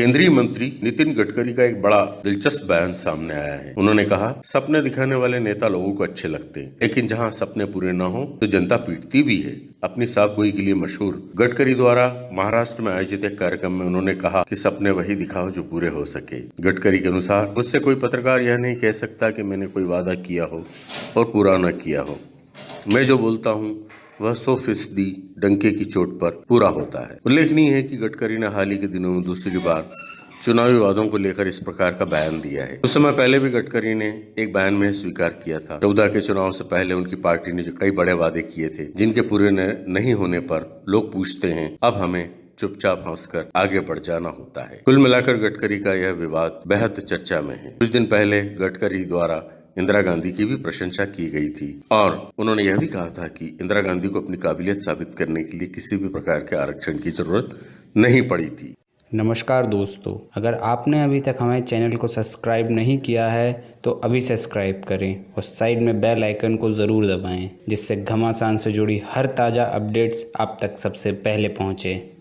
केंद्रीय मंत्री नितिन गडकरी का एक बड़ा दिलचस्प बयान सामने आया है। उन्होंने कहा, सपने दिखाने वाले नेता लोगों को अच्छे लगते हैं, लेकिन जहाँ सपने पूरे न हो तो जनता पीटती भी है। अपनी साफ़ गोई के लिए मशहूर गडकरी द्वारा महाराष्ट्र में आयोजित एक कार्यक्रम में उन्होंने कहा कि सपने वही दिखाओ जो पूरे हो सके। गडकरी के अनुसार, मुझसे कोई पत्रकार यह नहीं कह सकता कि मैंने कोई वादा किया हो और पूरा न किया हो। मैं जो बोलता हूँ वह सौ फ़ीसदी डंके की चोट पर पूरा होता है। उल्लेखनीय है कि गडकरी ने हाल ही के दिनों में दूसरी बार चुनावी वादों को लेकर इस प्रकार का बयान दिया है। उस समय पहले भी गडकरी ने एक बयान में स्वीकार किया था। चौदह के चुनाव से पहले उनकी पार्टी ने जो कई बड़े वादे किए थे, जिनके पूरे नहीं होने पर लोग पूछते हैं, अब हमें चुपचाप हंसकर आगे बढ़ जाना होता है। कुल मिलाकर गडकरी का यह विवाद बेहद चर्चा में है। कुछ दिन पहले गडकरी द्वारा इंदिरा गांधी की भी प्रशंसा की गई थी। और उन्होंने यह भी कहा था कि इंदिरा गांधी को अपनी काबिलियत साबित करने के लिए किसी भी प्रकार के आरक्षण की ज़रूरत नहीं पड़ी थी। नमस्कार दोस्तों, अगर आपने अभी तक हमारे चैनल को सब्सक्राइब नहीं किया है तो अभी सब्सक्राइब करें और साइड में बेल आइकन को ज़रूर दबाएँ, जिससे घमासान से जुड़ी हर ताज़ा अपडेट्स आप तक सबसे पहले पहुँचें।